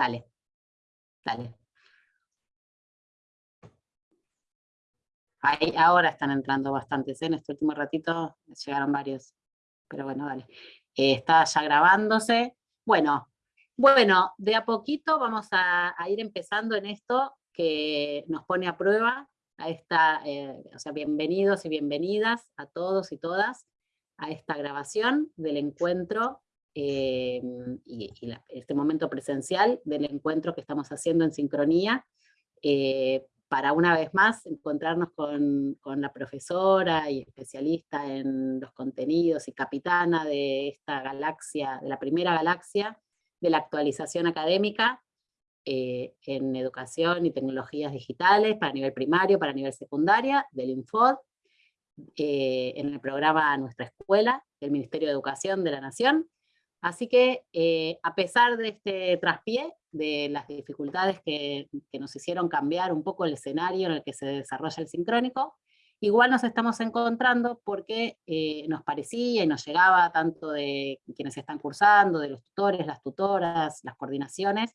Dale, dale. Ahí, ahora están entrando bastantes, ¿eh? en este último ratito llegaron varios, pero bueno, dale. Eh, está ya grabándose. Bueno, bueno, de a poquito vamos a, ir empezando en esto que nos pone a prueba a esta, eh, o sea, bienvenidos y bienvenidas a todos y todas a esta grabación del encuentro y, este momento presencial del encuentro que estamos haciendo en sincronía para una vez más encontrarnos con, la profesora y especialista en los contenidos y capitana de esta galaxia, de la primera galaxia de la actualización académica eh, en educación y tecnologías digitales para nivel primario, para nivel secundaria, del Infod, eh, en el programa Nuestra Escuela, del Ministerio de Educación de la Nación, Así que, eh, a pesar de este traspié, de las dificultades que, nos hicieron cambiar un poco el escenario en el que se desarrolla el sincrónico, igual nos estamos encontrando porque eh, nos parecía y nos llegaba tanto de quienes están cursando, de los tutores, las tutoras, las coordinaciones,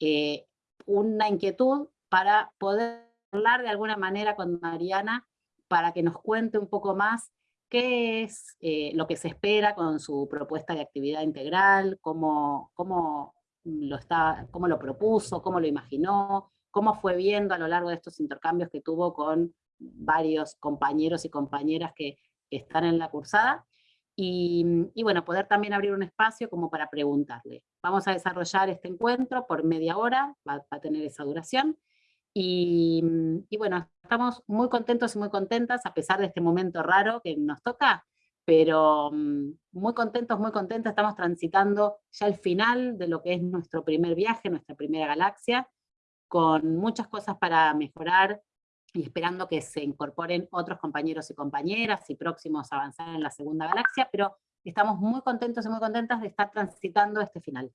eh, una inquietud para poder hablar de alguna manera con Mariana para que nos cuente un poco más qué es eh, lo que se espera con su propuesta de actividad integral, cómo, cómo, lo está, cómo lo propuso, cómo lo imaginó, cómo fue viendo a lo largo de estos intercambios que tuvo con varios compañeros y compañeras que, están en la cursada, y, bueno, poder también abrir un espacio como para preguntarle. Vamos a desarrollar este encuentro por media hora, va a tener esa duración, y, bueno, estamos muy contentos y muy contentas, a pesar de este momento raro que nos toca, pero mm, muy contentos, muy contentas, estamos transitando ya el final de lo que es nuestro primer viaje, nuestra primera galaxia, con muchas cosas para mejorar, y esperando que se incorporen otros compañeros y compañeras, y próximos a avanzar en la segunda galaxia, pero estamos muy contentos y muy contentas de estar transitando este final.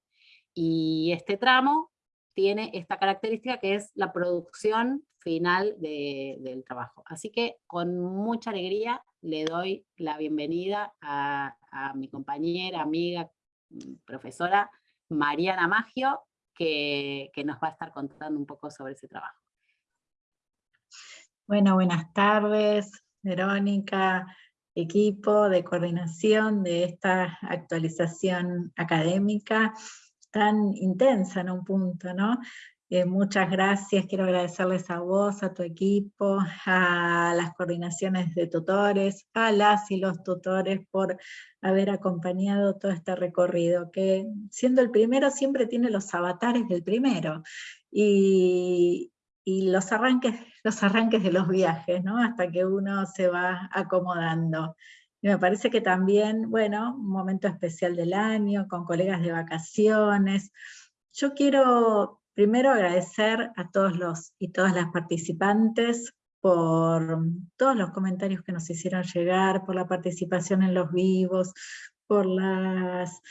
Y este tramo tiene esta característica que es la producción final del trabajo. Así que con mucha alegría le doy la bienvenida a, mi compañera, amiga, mm, profesora Mariana Maggio, que, que, nos va a estar contando un poco sobre ese trabajo. Bueno, buenas tardes, Verónica, equipo de coordinación de esta actualización académica tan intensa en un punto, ¿no? Eh, muchas gracias, quiero agradecerles a vos, a tu equipo, a las coordinaciones de tutores, a las y los tutores por haber acompañado todo este recorrido, que siendo el primero siempre tiene los avatares del primero, y, y los, arranques, los arranques de los viajes, ¿no? hasta que uno se va acomodando. Y me parece que también, bueno, un momento especial del año, con colegas de vacaciones. Yo quiero primero agradecer a todos los y todas las participantes por todos los comentarios que nos hicieron llegar, por la participación en los vivos, por las,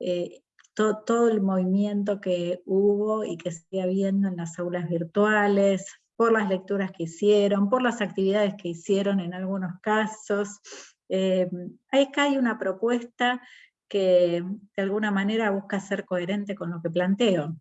eh, todo el movimiento que hubo y que sigue habiendo en las aulas virtuales, por las lecturas que hicieron, por las actividades que hicieron en algunos casos, eh, acá hay una propuesta que de alguna manera busca ser coherente con lo que planteo.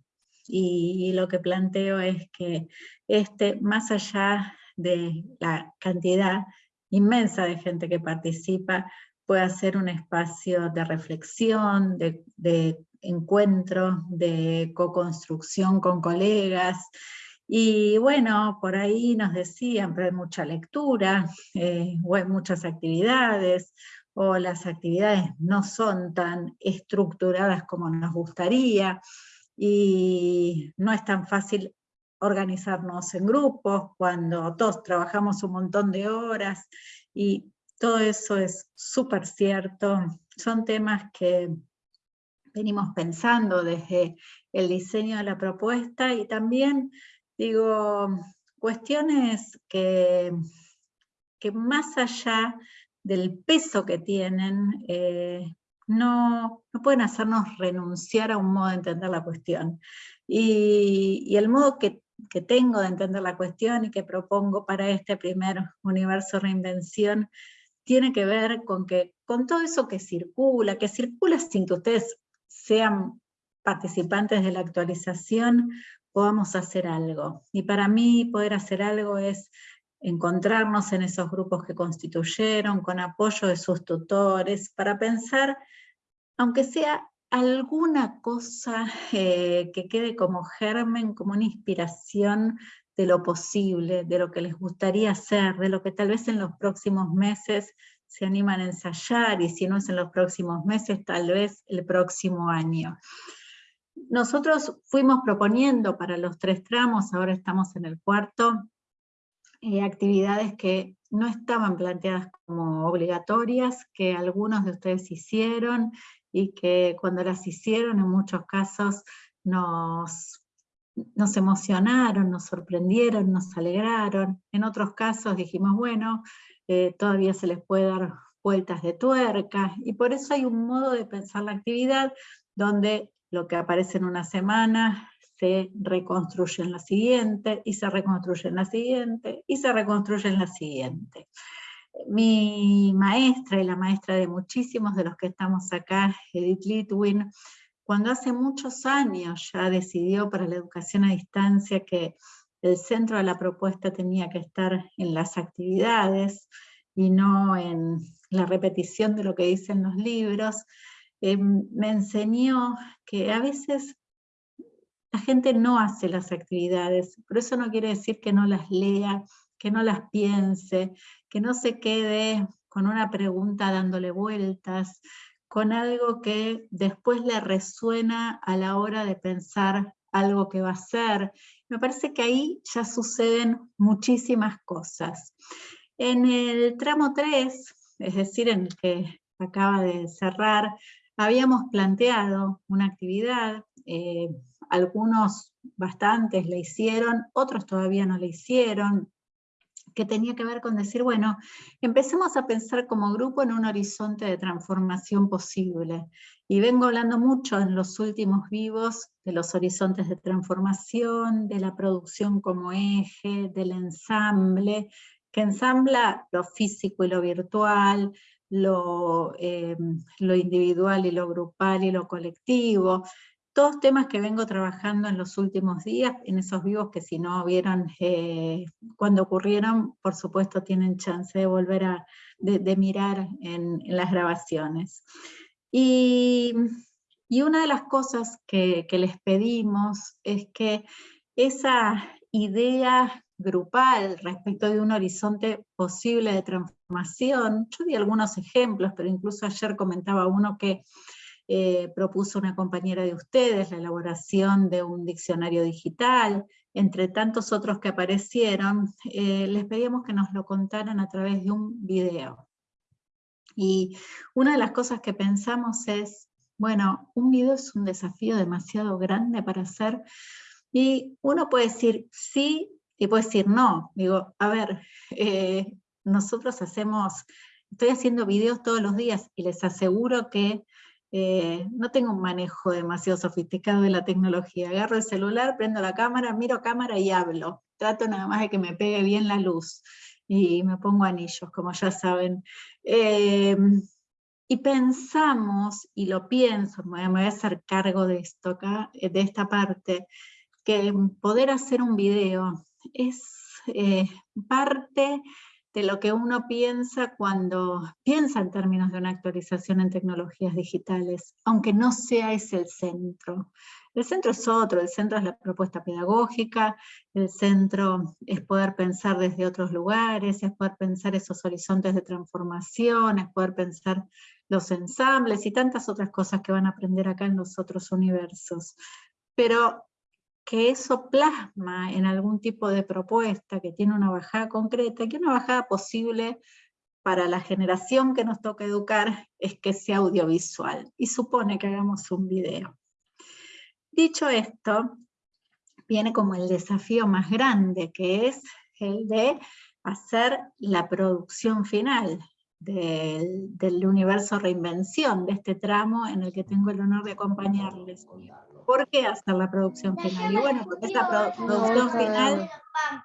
Y, lo que planteo es que este, más allá de la cantidad inmensa de gente que participa, pueda ser un espacio de reflexión, de, de encuentro, de co-construcción con colegas, y bueno, por ahí nos decían, pero hay mucha lectura, eh, o hay muchas actividades, o las actividades no son tan estructuradas como nos gustaría, y no es tan fácil organizarnos en grupos cuando todos trabajamos un montón de horas, y todo eso es súper cierto. Son temas que venimos pensando desde el diseño de la propuesta y también Digo, cuestiones que, que más allá del peso que tienen, eh, no, no, pueden hacernos renunciar a un modo de entender la cuestión. Y, el modo que, que, tengo de entender la cuestión y que propongo para este primer universo reinvención tiene que ver con que con todo eso que circula, que circula sin que ustedes sean participantes de la actualización podamos hacer algo. Y para mí poder hacer algo es encontrarnos en esos grupos que constituyeron, con apoyo de sus tutores, para pensar, aunque sea alguna cosa eh, que quede como germen, como una inspiración de lo posible, de lo que les gustaría hacer, de lo que tal vez en los próximos meses se animan a ensayar, y si no es en los próximos meses, tal vez el próximo año. Nosotros fuimos proponiendo para los tres tramos, ahora estamos en el cuarto, eh, actividades que no estaban planteadas como obligatorias, que algunos de ustedes hicieron, y que cuando las hicieron en muchos casos nos emocionaron, nos sorprendieron, nos alegraron. En otros casos dijimos, bueno, eh, todavía se les puede dar vueltas de tuerca, y por eso hay un modo de pensar la actividad donde lo que aparece en una semana se reconstruye en la siguiente, y se reconstruye en la siguiente, y se reconstruye en la siguiente. Mi maestra y la maestra de muchísimos de los que estamos acá, Edith Litwin, cuando hace muchos años ya decidió para la educación a distancia que el centro de la propuesta tenía que estar en las actividades y no en la repetición de lo que dicen los libros, eh, me enseñó que a veces la gente no hace las actividades, pero eso no quiere decir que no las lea, que no las piense, que no se quede con una pregunta dándole vueltas, con algo que después le resuena a la hora de pensar algo que va a ser. Me parece que ahí ya suceden muchísimas cosas. En el tramo 3, es decir, en el que acaba de cerrar, habíamos planteado una actividad, eh, algunos bastantes le hicieron, otros todavía no le hicieron, que tenía que ver con decir, bueno, empecemos a pensar como grupo en un horizonte de transformación posible. Y vengo hablando mucho en los últimos vivos de los horizontes de transformación, de la producción como eje, del ensamble, que ensambla lo físico y lo virtual, lo, eh, lo individual y lo grupal y lo colectivo, todos temas que vengo trabajando en los últimos días, en esos vivos que si no vieron eh, cuando ocurrieron, por supuesto tienen chance de volver a de, mirar en, las grabaciones. Y, una de las cosas que les pedimos es que esa idea grupal respecto de un horizonte posible de transformación, yo di algunos ejemplos, pero incluso ayer comentaba uno que eh, propuso una compañera de ustedes la elaboración de un diccionario digital, entre tantos otros que aparecieron, eh, les pedíamos que nos lo contaran a través de un video. Y una de las cosas que pensamos es, bueno, un video es un desafío demasiado grande para hacer, y uno puede decir sí y puede decir no. Digo, a ver, eh, nosotros hacemos, estoy haciendo videos todos los días y les aseguro que eh, no tengo un manejo demasiado sofisticado de la tecnología. Agarro el celular, prendo la cámara, miro cámara y hablo. Trato nada más de que me pegue bien la luz. Y me pongo anillos, como ya saben. Eh, y pensamos, y lo pienso, me voy a hacer cargo de esto acá, de esta parte, que poder hacer un video es parte de lo que uno piensa cuando piensa en términos de una actualización en tecnologías digitales, aunque no sea ese el centro. El centro es otro, el centro es la propuesta pedagógica, el centro es poder pensar desde otros lugares, es poder pensar esos horizontes de transformación, es poder pensar los ensambles y tantas otras cosas que van a aprender acá en los otros universos. Pero que eso plasma en algún tipo de propuesta que tiene una bajada concreta, que una bajada posible para la generación que nos toca educar es que sea audiovisual, y supone que hagamos un video. Dicho esto, viene como el desafío más grande, que es el de hacer la producción final del, del universo reinvención, de este tramo en el que tengo el honor de acompañarles. ¿Por qué hacer la producción final? Y bueno, porque esta producción final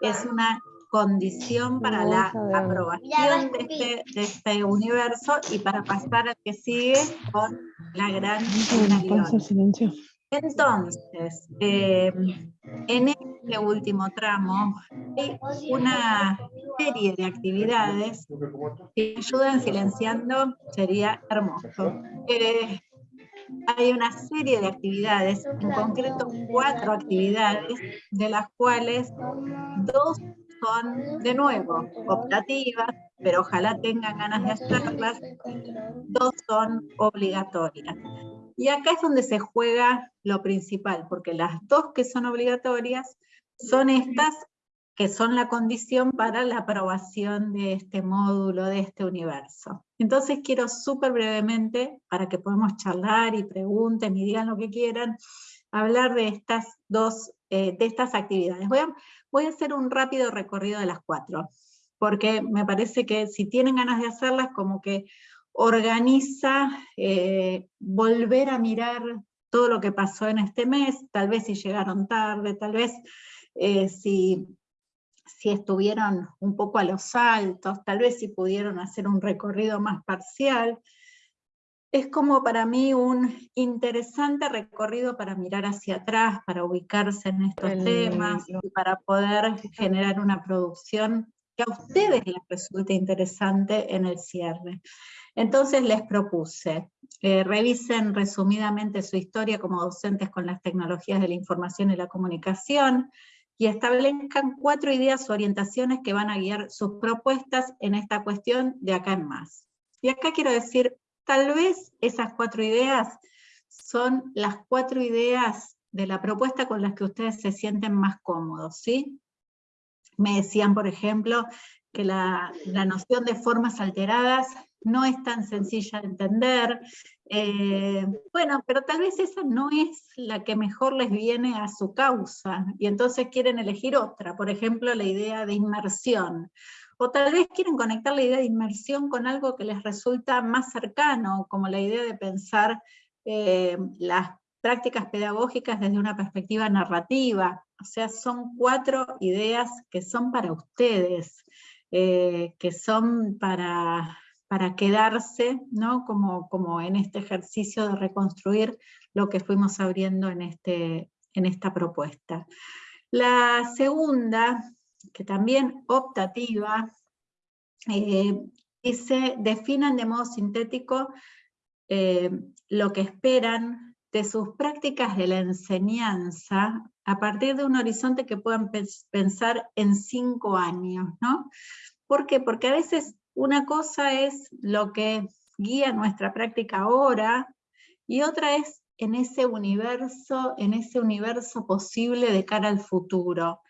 es una condición para la aprobación de este, de este universo y para pasar al que sigue con la gran finalidad. Entonces, eh, en este último tramo hay una serie de actividades que ayudan silenciando, sería hermoso. Eh, hay una serie de actividades, en concreto cuatro actividades, de las cuales dos son, de nuevo, optativas, pero ojalá tengan ganas de hacerlas, dos son obligatorias. Y acá es donde se juega lo principal, porque las dos que son obligatorias son estas que son la condición para la aprobación de este módulo, de este universo. Entonces quiero súper brevemente, para que podamos charlar y pregunten y digan lo que quieran, hablar de estas dos, eh, de estas actividades. Voy a, voy a hacer un rápido recorrido de las cuatro, porque me parece que si tienen ganas de hacerlas, como que organiza eh, volver a mirar todo lo que pasó en este mes, tal vez si llegaron tarde, tal vez eh, si si estuvieron un poco a los altos, tal vez si pudieron hacer un recorrido más parcial. Es como para mí un interesante recorrido para mirar hacia atrás, para ubicarse en estos temas y para poder generar una producción que a ustedes les resulte interesante en el cierre. Entonces les propuse, eh, revisen resumidamente su historia como docentes con las tecnologías de la información y la comunicación, y establezcan cuatro ideas o orientaciones que van a guiar sus propuestas en esta cuestión de acá en más. Y acá quiero decir, tal vez esas cuatro ideas son las cuatro ideas de la propuesta con las que ustedes se sienten más cómodos, ¿sí? Me decían, por ejemplo, que la, la noción de formas alteradas no es tan sencilla de entender. Eh, bueno, pero tal vez esa no es la que mejor les viene a su causa, y entonces quieren elegir otra, por ejemplo la idea de inmersión. O tal vez quieren conectar la idea de inmersión con algo que les resulta más cercano, como la idea de pensar eh, las prácticas pedagógicas desde una perspectiva narrativa. O sea, son cuatro ideas que son para ustedes, eh, que son para, para quedarse, ¿no? Como, como en este ejercicio de reconstruir lo que fuimos abriendo en, este, en esta propuesta. La segunda, que también optativa, eh, dice, definan de modo sintético eh, lo que esperan de sus prácticas de la enseñanza a partir de un horizonte que puedan pensar en cinco años, ¿no? ¿Por qué? Porque a veces una cosa es lo que guía nuestra práctica ahora, y otra es en ese universo, en ese universo posible de cara al futuro.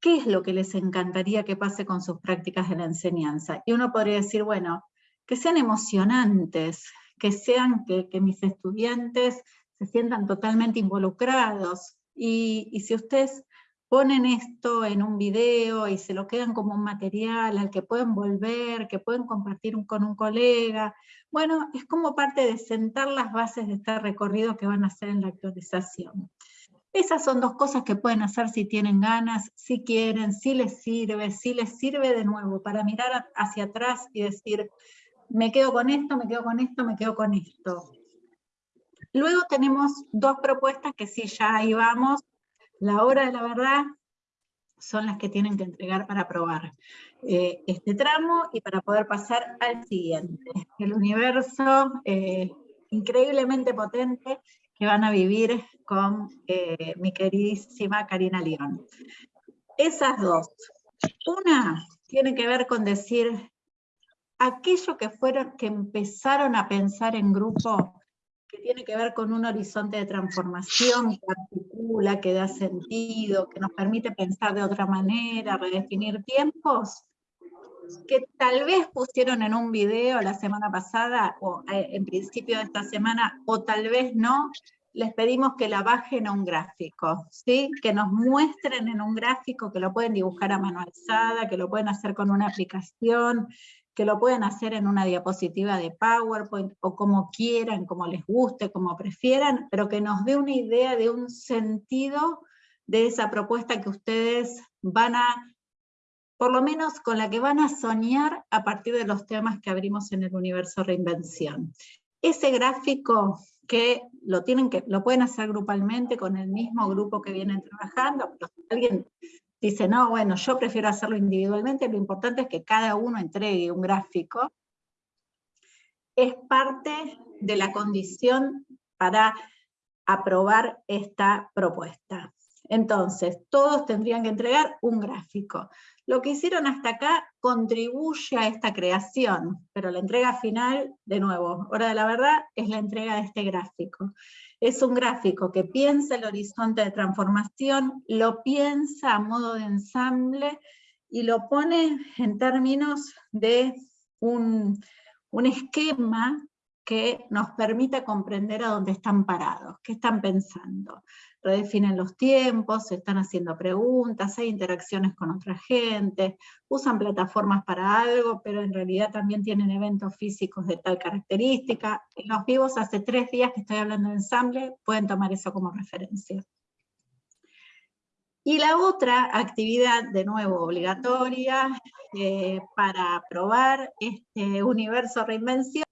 ¿Qué es lo que les encantaría que pase con sus prácticas de la enseñanza? Y uno podría decir, bueno, que sean emocionantes, que sean que, mis estudiantes se sientan totalmente involucrados. Y, y si ustedes ponen esto en un video y se lo quedan como un material al que pueden volver, que pueden compartir con un colega. Bueno, es como parte de sentar las bases de este recorrido que van a hacer en la actualización. Esas son dos cosas que pueden hacer si tienen ganas, si quieren, si les sirve, si les sirve de nuevo para mirar hacia atrás y decir, me quedo con esto, me quedo con esto, me quedo con esto. Luego tenemos dos propuestas que sí, ya ahí vamos, la hora de la verdad son las que tienen que entregar para aprobar eh, este tramo y para poder pasar al siguiente. El universo increíblemente potente que van a vivir con eh, mi queridísima Karina León. Esas dos. Una tiene que ver con decir aquello que fueron, que empezaron a pensar en grupo que tiene que ver con un horizonte de transformación que articula, que da sentido, que nos permite pensar de otra manera, redefinir tiempos, que tal vez pusieron en un video la semana pasada, o eh, en principio de esta semana, o tal vez no, les pedimos que la bajen a un gráfico, ¿sí? que nos muestren en un gráfico, que lo pueden dibujar a mano alzada, que lo pueden hacer con una aplicación, que lo pueden hacer en una diapositiva de PowerPoint o como quieran, como les guste, como prefieran, pero que nos dé una idea de un sentido de esa propuesta que ustedes van a, por lo menos con la que van a soñar a partir de los temas que abrimos en el universo reinvención. Ese gráfico que lo, tienen que lo pueden hacer grupalmente con el mismo grupo que vienen trabajando, alguien dice, no, bueno, yo prefiero hacerlo individualmente, lo importante es que cada uno entregue un gráfico, es parte de la condición para aprobar esta propuesta. Entonces, todos tendrían que entregar un gráfico. Lo que hicieron hasta acá contribuye a esta creación, pero la entrega final, de nuevo, hora de la verdad, es la entrega de este gráfico. Es un gráfico que piensa el horizonte de transformación, lo piensa a modo de ensamble y lo pone en términos de un, un esquema que nos permita comprender a dónde están parados, qué están pensando redefinen los tiempos, se están haciendo preguntas, hay interacciones con otra gente, usan plataformas para algo, pero en realidad también tienen eventos físicos de tal característica. En los vivos hace tres días que estoy hablando de ensamble, pueden tomar eso como referencia. Y la otra actividad, de nuevo obligatoria, eh, para probar este universo reinvención,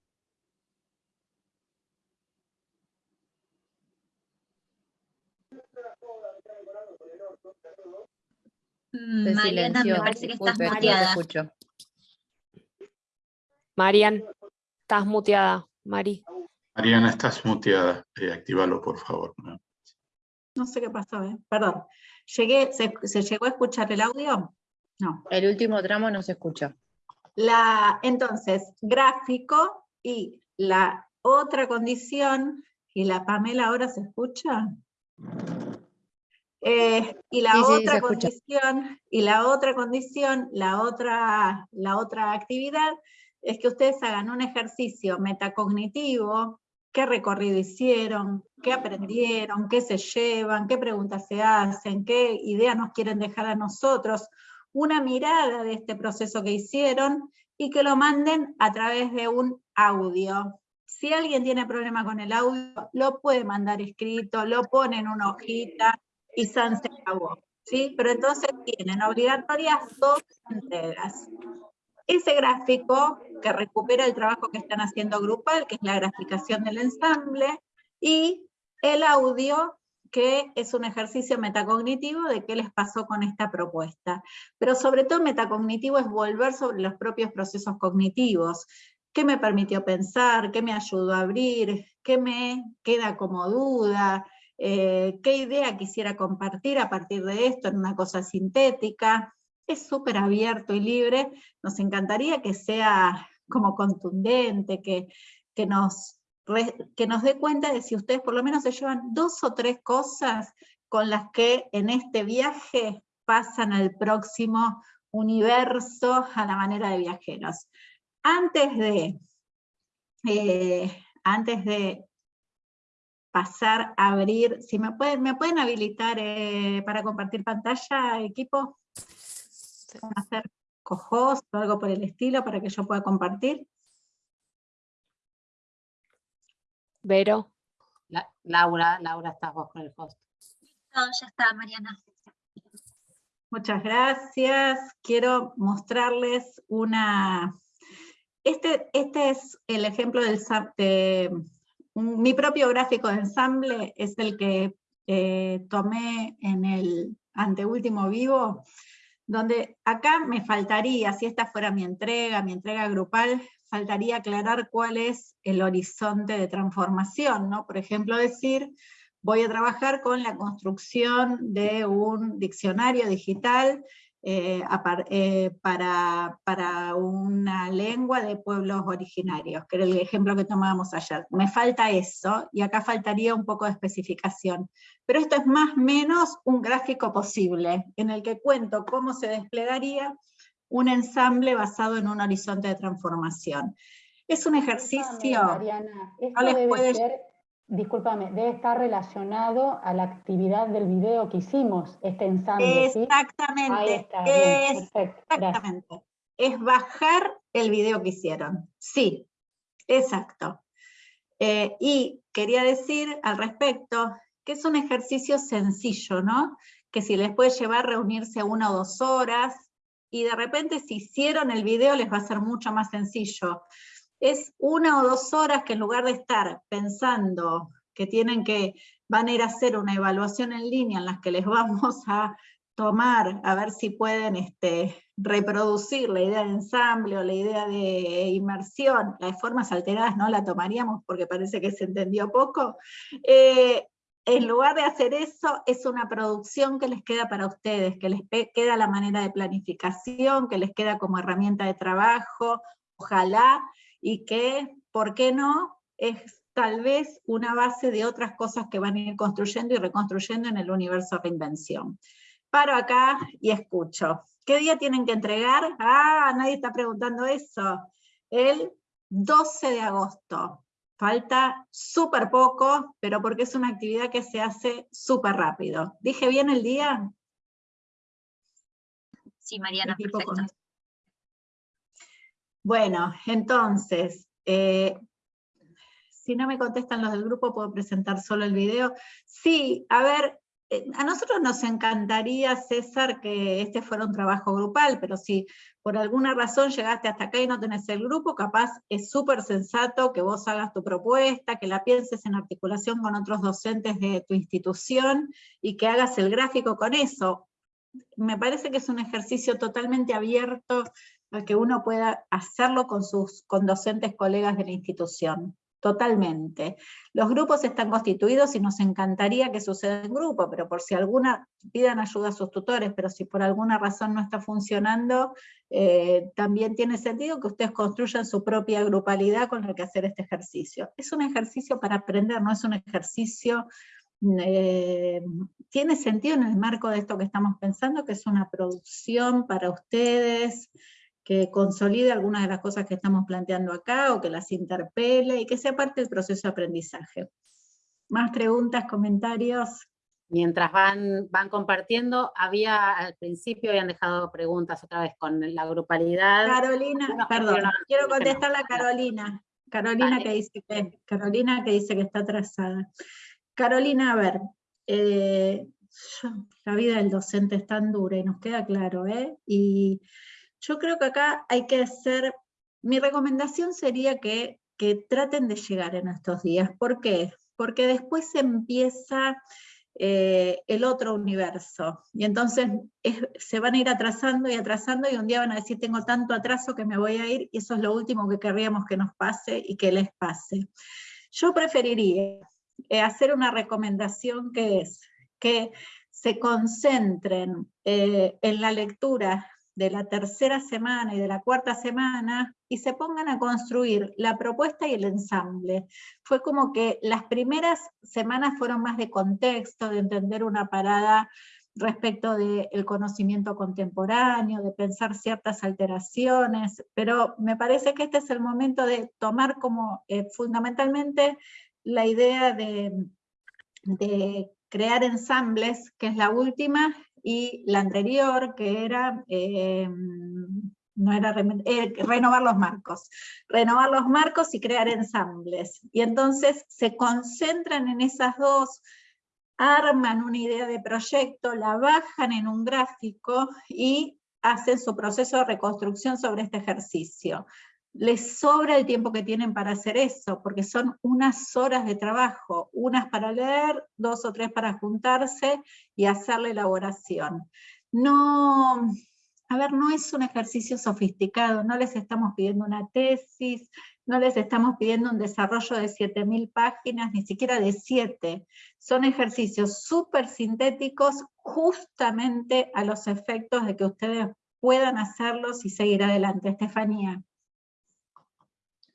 Mm, Mariana, me parece que estás muteada. Marian, estás muteada, Mari. Mariana, estás muteada. Eh, actívalo, por favor. No sé qué pasó, ¿eh? perdón. Llegué, se, llegó a escuchar el audio? No. El último tramo no se escucha. La, entonces, gráfico y la otra condición, y la Pamela ahora se escucha. Eh, y la otra condición, y la otra condición, la otra, la otra actividad, es que ustedes hagan un ejercicio metacognitivo, qué recorrido hicieron, qué aprendieron, qué se llevan, qué preguntas se hacen, qué ideas nos quieren dejar a nosotros, una mirada de este proceso que hicieron, y que lo manden a través de un audio. Si alguien tiene problema con el audio, lo puede mandar escrito, lo pone en una hojita, y San se acabó. ¿sí? Pero entonces tienen obligatorias dos entregas. Ese gráfico que recupera el trabajo que están haciendo grupal, que es la graficación del ensamble, y el audio, que es un ejercicio metacognitivo de qué les pasó con esta propuesta. Pero sobre todo metacognitivo es volver sobre los propios procesos cognitivos. ¿Qué me permitió pensar? ¿Qué me ayudó a abrir? ¿Qué me queda como duda? Eh, qué idea quisiera compartir a partir de esto en una cosa sintética. Es súper abierto y libre, nos encantaría que sea como contundente, que, que, nos, que nos dé cuenta de si ustedes por lo menos se llevan dos o tres cosas con las que en este viaje pasan al próximo universo a la manera de viajeros. Antes de, eh, antes de pasar a abrir, si me pueden, ¿me pueden habilitar eh, para compartir pantalla, equipo? hacer cojos o algo por el estilo para que yo pueda compartir? Vero. Laura, Laura, estás vos con el host. No, ya está, Mariana. Muchas gracias. Quiero mostrarles una... Este, este es el ejemplo del, de, mi propio gráfico de ensamble es el que eh, tomé en el anteúltimo vivo, donde acá me faltaría, si esta fuera mi entrega, mi entrega grupal, faltaría aclarar cuál es el horizonte de transformación, ¿no? Por ejemplo, decir, voy a trabajar con la construcción de un diccionario digital eh, eh, para, para, una lengua de pueblos originarios, que era el ejemplo que tomábamos ayer. Me falta eso, y acá faltaría un poco de especificación. Pero esto es más o menos un gráfico posible, en el que cuento cómo se desplegaría un ensamble basado en un horizonte de transformación. Es un ejercicio... Mariana, esto debe ser discúlpame, debe estar relacionado a la actividad del video que hicimos, este ensamble. Exactamente. Ahí está, exactamente. Es bajar el video que hicieron. Sí, exacto. Eh, y quería decir al respecto que es un ejercicio sencillo, ¿no? Que si les puede llevar reunirse una o dos horas, y de repente si hicieron el video les va a ser mucho más sencillo. Es una o dos horas que en lugar de estar pensando que tienen que, van a ir a hacer una evaluación en línea en las que les vamos a tomar, a ver si pueden este, reproducir la idea de ensamble o la idea de inmersión, las formas alteradas no la tomaríamos porque parece que se entendió poco, eh, en lugar de hacer eso, es una producción que les queda para ustedes, que les queda la manera de planificación, que les queda como herramienta de trabajo, ojalá, y que, ¿por qué no?, es tal vez una base de otras cosas que van a ir construyendo y reconstruyendo en el universo reinvención paro acá y escucho. ¿Qué día tienen que entregar? Ah, nadie está preguntando eso. El 12 de agosto. Falta súper poco, pero porque es una actividad que se hace súper rápido. ¿Dije bien el día? Sí, Mariana, perfecto. Bueno, entonces, eh, si no me contestan los del grupo, puedo presentar solo el video. Sí, a ver, eh, a nosotros nos encantaría, César, que este fuera un trabajo grupal, pero si por alguna razón llegaste hasta acá y no tenés el grupo, capaz es súper sensato que vos hagas tu propuesta, que la pienses en articulación con otros docentes de tu institución y que hagas el gráfico con eso. Me parece que es un ejercicio totalmente abierto al que uno pueda hacerlo con sus con docentes colegas de la institución totalmente. Los grupos están constituidos y nos encantaría que suceda en grupo, pero por si alguna, pidan ayuda a sus tutores, pero si por alguna razón no está funcionando, eh, también tiene sentido que ustedes construyan su propia grupalidad con la que hacer este ejercicio. Es un ejercicio para aprender, no es un ejercicio... Eh, tiene sentido en el marco de esto que estamos pensando, que es una producción para ustedes, que consolide algunas de las cosas que estamos planteando acá, o que las interpele, y que sea parte del proceso de aprendizaje. ¿Más preguntas, comentarios? Mientras van, van compartiendo, había al principio habían dejado preguntas otra vez con la grupalidad. Carolina, perdón, quiero contestar a Carolina. Carolina que, dice que, Carolina que dice que está atrasada. Carolina, a ver, eh, la vida del docente es tan dura y nos queda claro, ¿eh? Y yo creo que acá hay que hacer, mi recomendación sería que, traten de llegar en estos días. ¿Por qué? Porque después empieza eh, el otro universo. Y entonces se van a ir atrasando y atrasando y un día van a decir tengo tanto atraso que me voy a ir y eso es lo último que querríamos que nos pase y que les pase. Yo preferiría eh, hacer una recomendación que es que se concentren eh, en la lectura de la tercera semana y de la cuarta semana y se pongan a construir la propuesta y el ensamble. Fue como que las primeras semanas fueron más de contexto, de entender una parada respecto del conocimiento contemporáneo, de pensar ciertas alteraciones, pero me parece que este es el momento de tomar como eh, fundamentalmente la idea de, de crear ensambles, que es la última, y la anterior, que era, eh, no era eh, renovar los marcos, renovar los marcos y crear ensambles. Y entonces se concentran en esas dos, arman una idea de proyecto, la bajan en un gráfico y hacen su proceso de reconstrucción sobre este ejercicio les sobra el tiempo que tienen para hacer eso, porque son unas horas de trabajo, unas para leer, dos o tres para juntarse y hacer la elaboración. No, a ver, no es un ejercicio sofisticado, no les estamos pidiendo una tesis, no les estamos pidiendo un desarrollo de 7.000 páginas, ni siquiera de 7. Son ejercicios súper sintéticos justamente a los efectos de que ustedes puedan hacerlos y seguir adelante. Estefanía.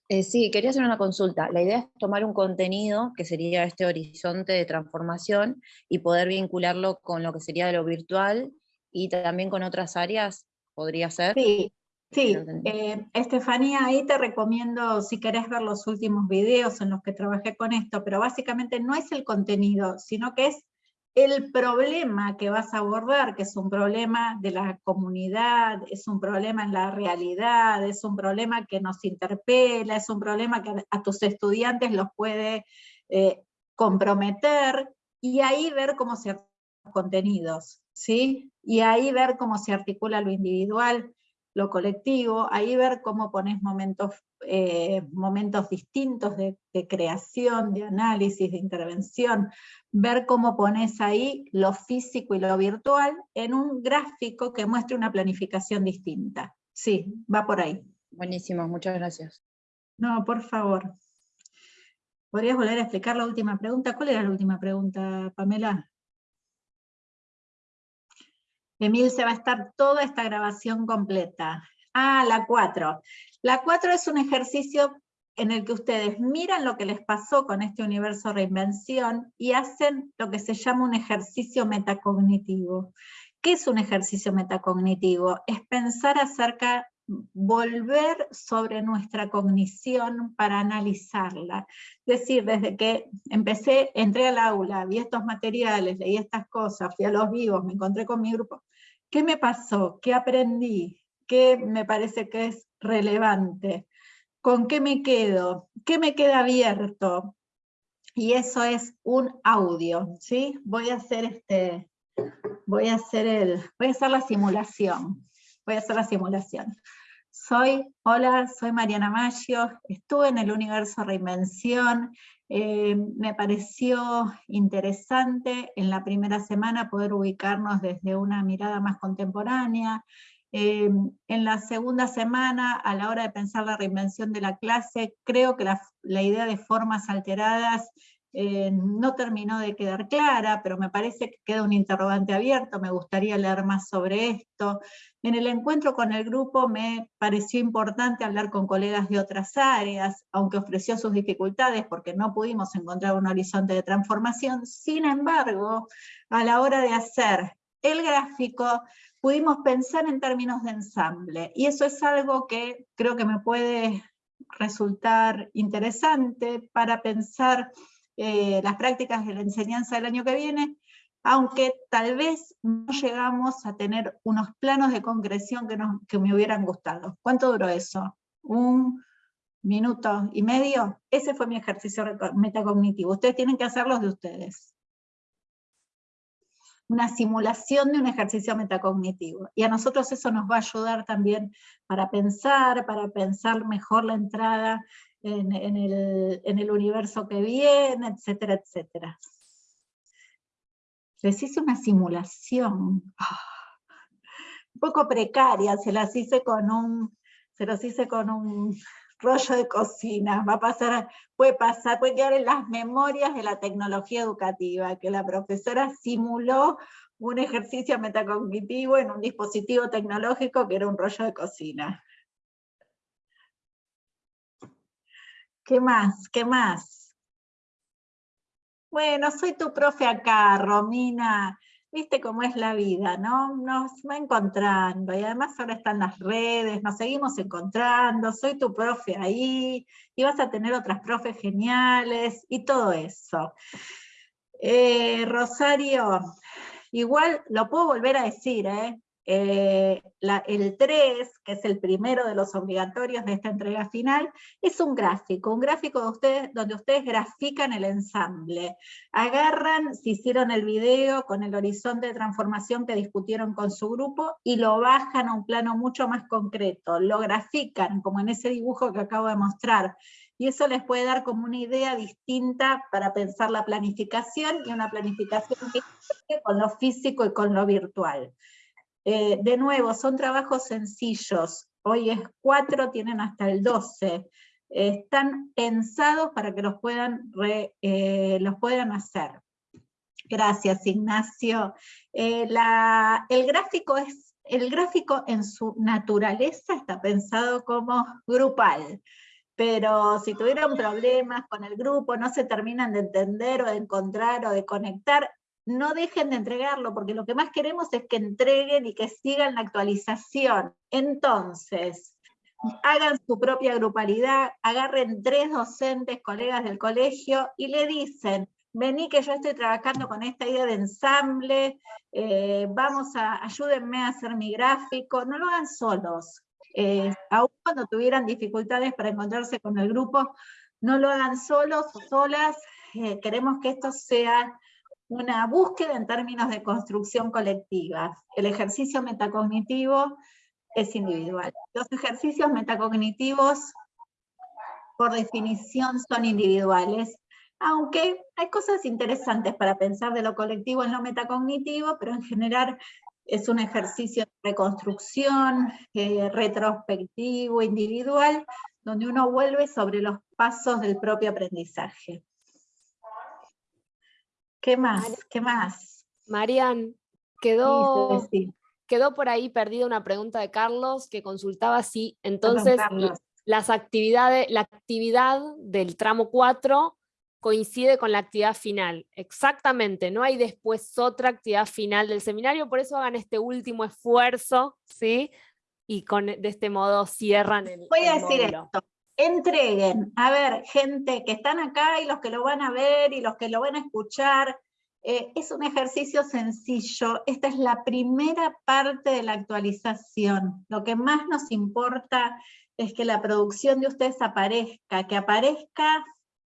Eh, sí, quería hacer una consulta. La idea es tomar un contenido, que sería este horizonte de transformación, y poder vincularlo con lo que sería lo virtual y también con otras áreas, ¿podría ser? Sí, sí. Eh, Estefanía, ahí te recomiendo, si querés ver los últimos videos en los que trabajé con esto, pero básicamente no es el contenido, sino que es el problema que vas a abordar, que es un problema de la comunidad, es un problema en la realidad, es un problema que nos interpela, es un problema que a tus estudiantes los puede eh, comprometer, y ahí ver cómo se contenidos, ¿sí? Y ahí ver cómo se articula lo individual. Lo colectivo, ahí ver cómo pones momentos, eh, momentos distintos de, creación, de análisis, de intervención, ver cómo pones ahí lo físico y lo virtual en un gráfico que muestre una planificación distinta. Sí, va por ahí. Buenísimo, muchas gracias. No, por favor. ¿Podrías volver a explicar la última pregunta? ¿Cuál era la última pregunta, Pamela? Emil, se va a estar toda esta grabación completa. Ah, la 4. La 4 es un ejercicio en el que ustedes miran lo que les pasó con este universo reinvención y hacen lo que se llama un ejercicio metacognitivo. ¿Qué es un ejercicio metacognitivo? Es pensar acerca, volver sobre nuestra cognición para analizarla. Es decir, desde que empecé, entré al aula, vi estos materiales, leí estas cosas, fui a los vivos, me encontré con mi grupo, ¿qué me pasó? ¿Qué aprendí? ¿Qué me parece que es relevante? ¿Con qué me quedo? ¿Qué me queda abierto? Y eso es un audio, ¿sí? Voy a hacer este, voy a hacer el, voy a hacer la simulación, voy a hacer la simulación. Soy, hola, soy Mariana Maggio, estuve en el Universo Reinvención, eh, me pareció interesante en la primera semana poder ubicarnos desde una mirada más contemporánea, eh, en la segunda semana, a la hora de pensar la reinvención de la clase, creo que la, la idea de formas alteradas eh, no terminó de quedar clara, pero me parece que queda un interrogante abierto, me gustaría leer más sobre esto. En el encuentro con el grupo me pareció importante hablar con colegas de otras áreas, aunque ofreció sus dificultades porque no pudimos encontrar un horizonte de transformación, sin embargo, a la hora de hacer el gráfico, pudimos pensar en términos de ensamble, y eso es algo que creo que me puede resultar interesante para pensar eh, las prácticas de la enseñanza del año que viene, aunque tal vez no llegamos a tener unos planos de concreción que, que me hubieran gustado. ¿Cuánto duró eso? ¿Un minuto y medio? Ese fue mi ejercicio metacognitivo. Ustedes tienen que hacerlos de ustedes. Una simulación de un ejercicio metacognitivo. Y a nosotros eso nos va a ayudar también para pensar, para pensar mejor la entrada en, el, universo que viene, etcétera, etcétera. Les hice una simulación, un poco precaria, se las hice con un, se los hice con un rollo de cocina, va a pasar, puede pasar, puede quedar en las memorias de la tecnología educativa, que la profesora simuló un ejercicio metacognitivo en un dispositivo tecnológico que era un rollo de cocina. ¿Qué más? ¿Qué más? Bueno, soy tu profe acá, Romina. Viste cómo es la vida, ¿no? Nos va encontrando, y además ahora están las redes, nos seguimos encontrando, soy tu profe ahí, y vas a tener otras profes geniales, y todo eso. Eh, Rosario, igual lo puedo volver a decir, ¿eh? Eh, el 3, que es el primero de los obligatorios de esta entrega final, es un gráfico, un gráfico de ustedes, donde ustedes grafican el ensamble. Agarran, si hicieron el video con el horizonte de transformación que discutieron con su grupo, y lo bajan a un plano mucho más concreto, lo grafican, como en ese dibujo que acabo de mostrar, y eso les puede dar como una idea distinta para pensar la planificación, y una planificación con lo físico y con lo virtual. Eh, de nuevo, son trabajos sencillos, hoy es 4, tienen hasta el 12, están pensados para que los puedan, eh, los puedan hacer. Gracias, Ignacio. Eh, el, gráfico es, el gráfico en su naturaleza está pensado como grupal, pero si tuvieron problemas con el grupo, no se terminan de entender o de encontrar o de conectar, no dejen de entregarlo, porque lo que más queremos es que entreguen y que sigan la actualización. Entonces, hagan su propia grupalidad, agarren tres docentes, colegas del colegio, y le dicen, vení que yo estoy trabajando con esta idea de ensamble, eh, vamos a, ayúdenme a hacer mi gráfico, no lo hagan solos. Eh, aun cuando tuvieran dificultades para encontrarse con el grupo, no lo hagan solos o solas, eh, queremos que esto sea una búsqueda en términos de construcción colectiva. El ejercicio metacognitivo es individual. Los ejercicios metacognitivos, por definición, son individuales, aunque hay cosas interesantes para pensar de lo colectivo en lo metacognitivo, pero en general es un ejercicio de reconstrucción, eh, retrospectivo, individual, donde uno vuelve sobre los pasos del propio aprendizaje. ¿Qué más? ¿Qué más? Marian, quedó, quedó por ahí perdida una pregunta de Carlos que consultaba si entonces las actividades, la actividad del tramo 4 coincide con la actividad final. Exactamente, no hay después otra actividad final del seminario, por eso hagan este último esfuerzo, ¿sí? Y con, de este modo cierran el Voy a decir esto, entreguen, a ver, gente que están acá y los que lo van a ver y los que lo van a escuchar, eh, es un ejercicio sencillo, esta es la primera parte de la actualización, lo que más nos importa es que la producción de ustedes aparezca, que aparezca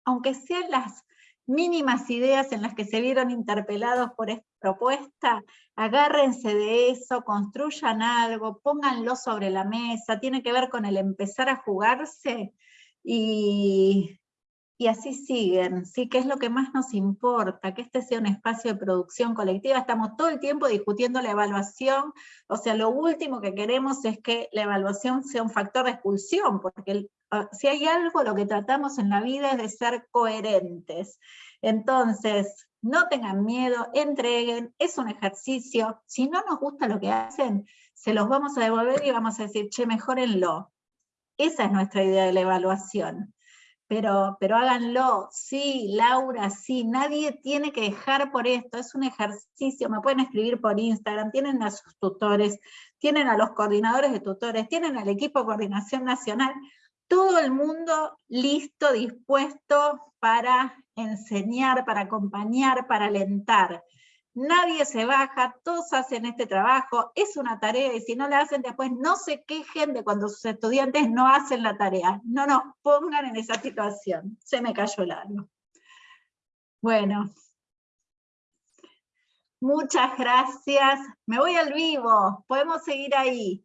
aunque sean las mínimas ideas en las que se vieron interpelados por esta propuesta, agárrense de eso, construyan algo, pónganlo sobre la mesa, tiene que ver con el empezar a jugarse y, y así siguen, ¿sí? que es lo que más nos importa, que este sea un espacio de producción colectiva. Estamos todo el tiempo discutiendo la evaluación, o sea, lo último que queremos es que la evaluación sea un factor de expulsión, porque ah, si hay algo, lo que tratamos en la vida es de ser coherentes. Entonces, no tengan miedo, entreguen, es un ejercicio, si no nos gusta lo que hacen, se los vamos a devolver y vamos a decir, che, mejórenlo. Esa es nuestra idea de la evaluación. Pero, pero háganlo, sí, Laura, sí, nadie tiene que dejar por esto, es un ejercicio, me pueden escribir por Instagram, tienen a sus tutores, tienen a los coordinadores de tutores, tienen al equipo de coordinación nacional, todo el mundo listo, dispuesto para enseñar, para acompañar, para alentar nadie se baja, todos hacen este trabajo, es una tarea y si no la hacen después no se quejen de cuando sus estudiantes no hacen la tarea, no nos pongan en esa situación, se me cayó el alma. Bueno, muchas gracias, me voy al vivo, podemos seguir ahí.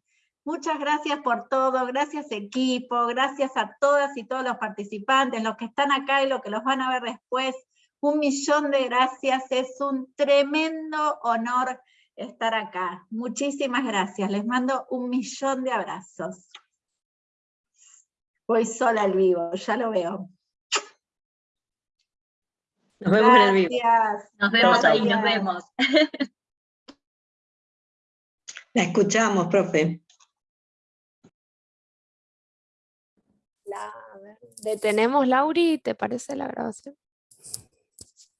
Muchas gracias por todo, gracias equipo, gracias a todas y todos los participantes, los que están acá y los que los van a ver después. Un millón de gracias, es un tremendo honor estar acá. Muchísimas gracias, les mando un millón de abrazos. Voy sola al vivo, ya lo veo. Nos vemos en el vivo. Nos vemos ahí, nos vemos. La escuchamos, profe. Detenemos, Lauri, ¿te parece la grabación?